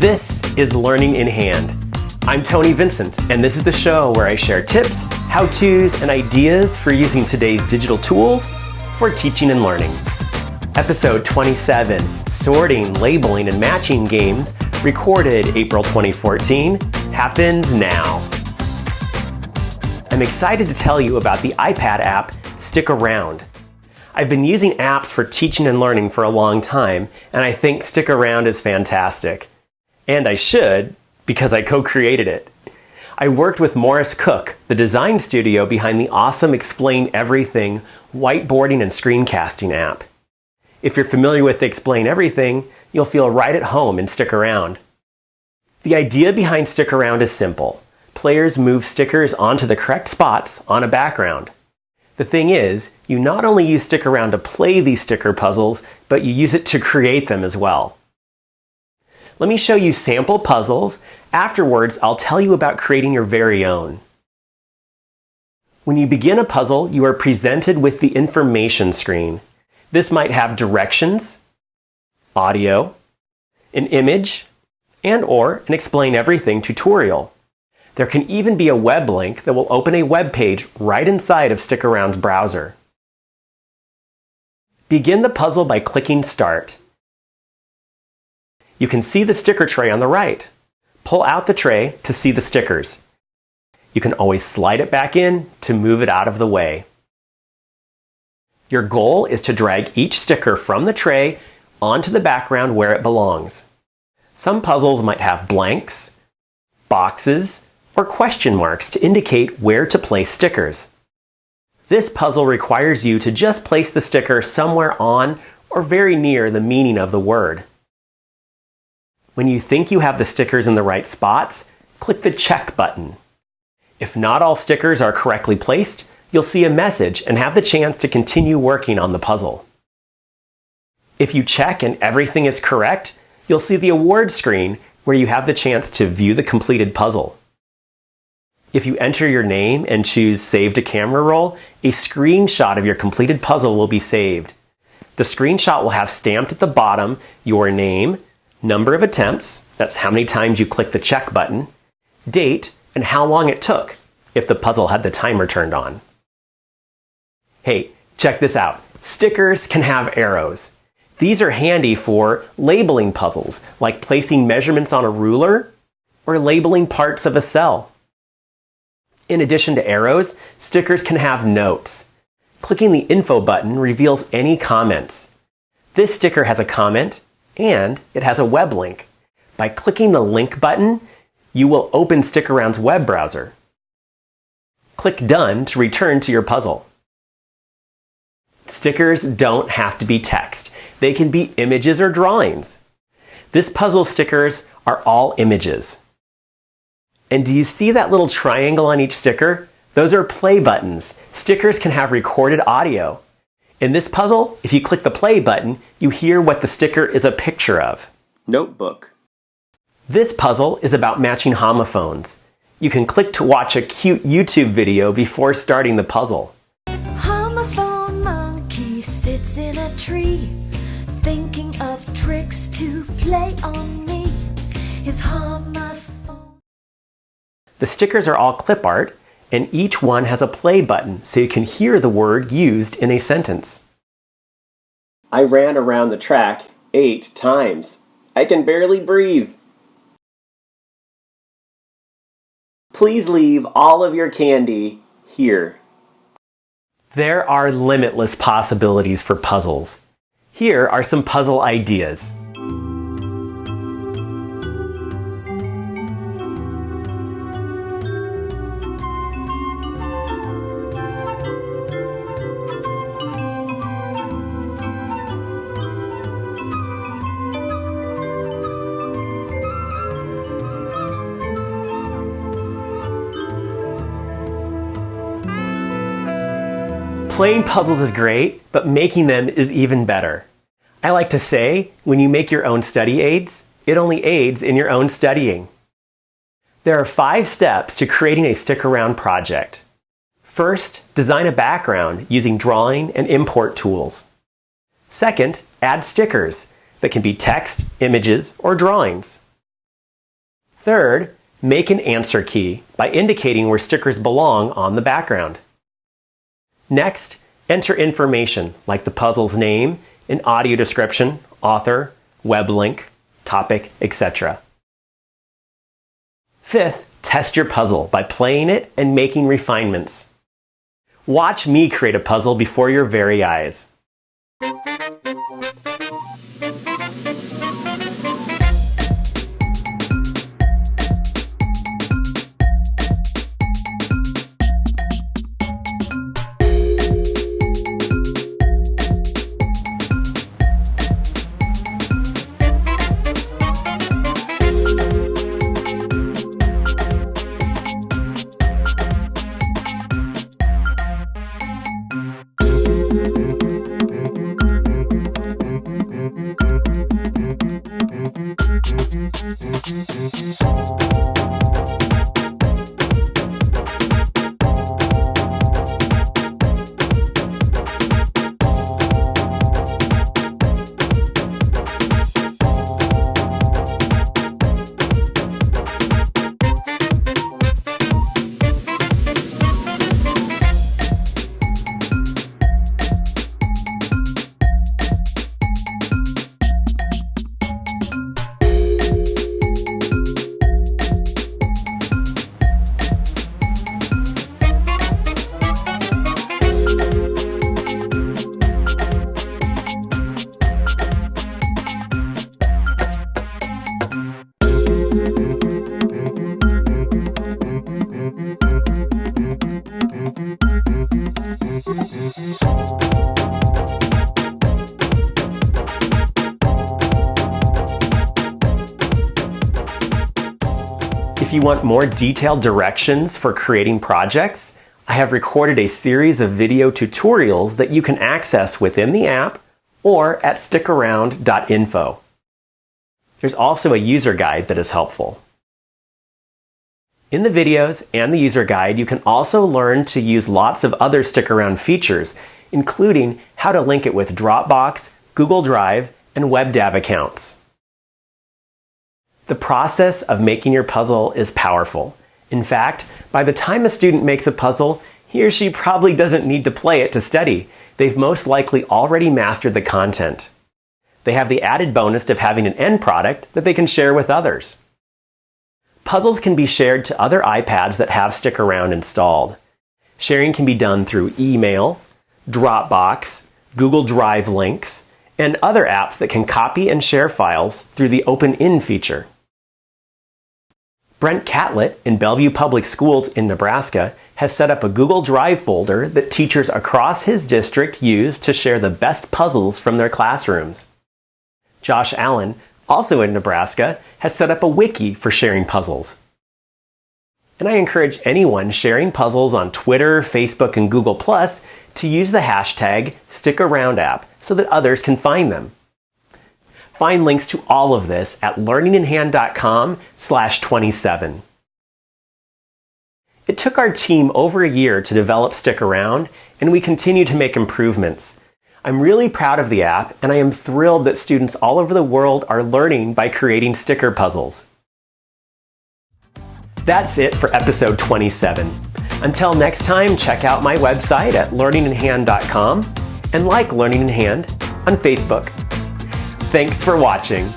This is Learning in Hand. I'm Tony Vincent, and this is the show where I share tips, how-tos, and ideas for using today's digital tools for teaching and learning. Episode 27, Sorting, Labeling, and Matching Games, recorded April 2014, happens now. I'm excited to tell you about the iPad app Stick Around. I've been using apps for teaching and learning for a long time, and I think Stick Around is fantastic. And I should, because I co-created it. I worked with MorrisCooke, the design studio behind the awesome Explain Everything whiteboarding and screencasting app. If you're familiar with Explain Everything, you'll feel right at home in Stick Around. The idea behind Stick Around is simple. Players move stickers onto the correct spots on a background. The thing is, you not only use Stick Around to play these sticker puzzles, but you use it to create them as well. Let me show you sample puzzles. Afterwards, I'll tell you about creating your very own. When you begin a puzzle, you are presented with the information screen. This might have directions, audio, an image, and or an explain everything tutorial. There can even be a web link that will open a web page right inside of Stick Around's browser. Begin the puzzle by clicking Start. You can see the sticker tray on the right. Pull out the tray to see the stickers. You can always slide it back in to move it out of the way. Your goal is to drag each sticker from the tray onto the background where it belongs. Some puzzles might have blanks, boxes, or question marks to indicate where to place stickers. This puzzle requires you to just place the sticker somewhere on or very near the meaning of the word. When you think you have the stickers in the right spots, click the check button. If not all stickers are correctly placed, you'll see a message and have the chance to continue working on the puzzle. If you check and everything is correct, you'll see the award screen where you have the chance to view the completed puzzle. If you enter your name and choose Save to Camera Roll, a screenshot of your completed puzzle will be saved. The screenshot will have stamped at the bottom your name, number of attempts, that's how many times you click the check button, date, and how long it took, if the puzzle had the timer turned on. Hey, check this out. Stickers can have arrows. These are handy for labeling puzzles, like placing measurements on a ruler or labeling parts of a cell. In addition to arrows, stickers can have notes. Clicking the info button reveals any comments. This sticker has a comment, and it has a web link. By clicking the link button, you will open Stick Around's web browser. Click Done to return to your puzzle. Stickers don't have to be text. They can be images or drawings. This puzzle stickers are all images. And do you see that little triangle on each sticker? Those are play buttons. Stickers can have recorded audio. In this puzzle, if you click the play button, you hear what the sticker is a picture of. Notebook. This puzzle is about matching homophones. You can click to watch a cute YouTube video before starting the puzzle. Homophone monkey sits in a tree, thinking of tricks to play on me. His homophone. The stickers are all clip art, and each one has a play button so you can hear the word used in a sentence. I ran around the track eight times. I can barely breathe. Please leave all of your candy here. There are limitless possibilities for puzzles. Here are some puzzle ideas. Playing puzzles is great, but making them is even better. I like to say, when you make your own study aids, it only aids in your own studying. There are five steps to creating a stick around project. First, design a background using drawing and import tools. Second, add stickers that can be text, images, or drawings. Third, make an answer key by indicating where stickers belong on the background. Next, enter information like the puzzle's name, an audio description, author, web link, topic, etc. Fifth, test your puzzle by playing it and making refinements. Watch me create a puzzle before your very eyes. You want more detailed directions for creating projects, I have recorded a series of video tutorials that you can access within the app or at stickaround.info. There's also a user guide that is helpful. In the videos and the user guide, you can also learn to use lots of other Stick Around features, including how to link it with Dropbox, Google Drive, and WebDAV accounts. The process of making your puzzle is powerful. In fact, by the time a student makes a puzzle, he or she probably doesn't need to play it to study. They've most likely already mastered the content. They have the added bonus of having an end product that they can share with others. Puzzles can be shared to other iPads that have Stick Around installed. Sharing can be done through email, Dropbox, Google Drive links, and other apps that can copy and share files through the Open In feature. Brent Catlett in Bellevue Public Schools in Nebraska has set up a Google Drive folder that teachers across his district use to share the best puzzles from their classrooms. Josh Allen, also in Nebraska, has set up a wiki for sharing puzzles. And I encourage anyone sharing puzzles on Twitter, Facebook, and Google Plus to use the hashtag StickAroundApp so that others can find them. Find links to all of this at learninginhand.com slash 27. It took our team over a year to develop Stick Around, and we continue to make improvements. I'm really proud of the app, and I am thrilled that students all over the world are learning by creating sticker puzzles. That's it for episode 27. Until next time, check out my website at learninginhand.com and like Learning in Hand on Facebook. Thanks for watching.